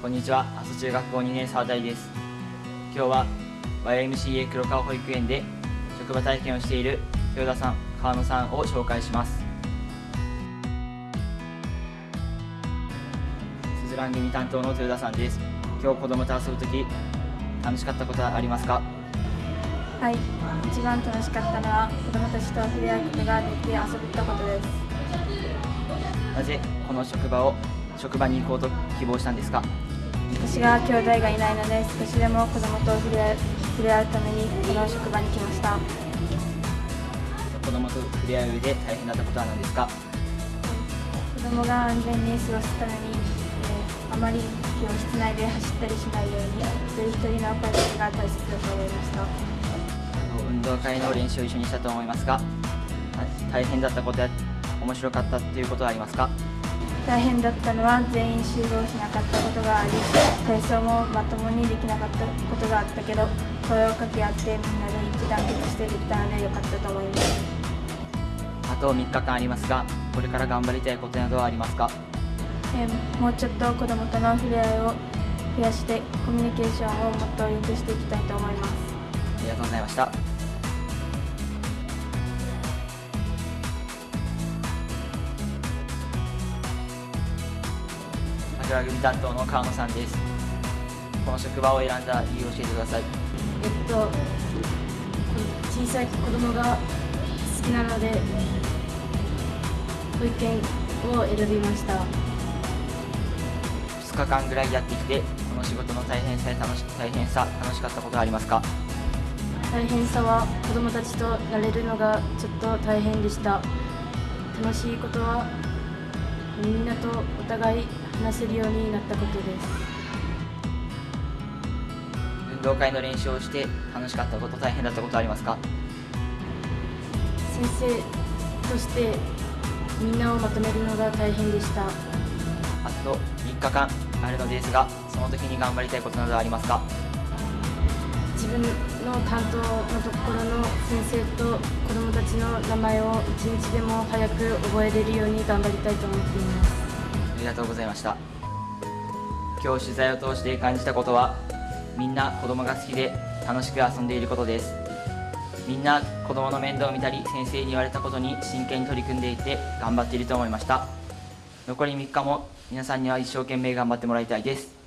こんにちは。阿蘇中学校2年沢大です。今日は YMCA 黒川保育園で職場体験をしている豊田さん川野さんを紹介します。すずらん組担当の豊田さんです。今日子供と遊ぶとき楽しかったことはありますか？はい、一番楽しかったのは子供たちと触れ合うことができて遊べたことです。なぜこの職場を職場に行こうと希望したんですか？私が兄弟がいないので少しでも子供と触れ触れ合うためにこの職場に来ました。子供と触れ合う上で大変だったことは何ですか？子供が安全に過ごすために、えーあまり教室内で走ったりしないように一人一人の声かけが大切だと思いました。運動会の練習を一緒にしたと思いますが大変だったことや面白かったっていうことはありますか？大変だったのは全員集合しなかったことがあり体操もまともにできなかったことがあったけど声を掛け合ってみんなで一致団結してできたのでよかったと思います。あと3日間ありますがこれから頑張りたいことなどはありますか？えーもうちょっと子どもとの触れ合いを増やしてコミュニケーションをもっと良くしていきたいと思います。ありがとうございました桜組担当の川野さんです。この職場を選んだ理由を教えてください。えっと小さい子供が好きなので保育園を選びました。2日間ぐらいやってきてこの仕事の大変さや楽し大変さ楽しかったことはありますか？大変さは子どもたちとやれるのがちょっと大変でした。楽しいことはみんなとお互い話せるようになったことです。運動会の練習をして楽しかったこと大変だったことはありますか？先生としてみんなをまとめるのが大変でした。あと3日間あるのですがその時に頑張りたいことなどはありますか？自分の担当のところの先生と子どもたちの名前を一日でも早く覚えれるように頑張りたいと思っています。ありがとうございました。今日取材を通して感じたことはみんな子供が好きで楽しく遊んでいることです。みんな子供の面倒を見たり先生に言われたことに真剣に取り組んでいて頑張っていると思いました。残り3日も皆さんには一生懸命頑張ってもらいたいです。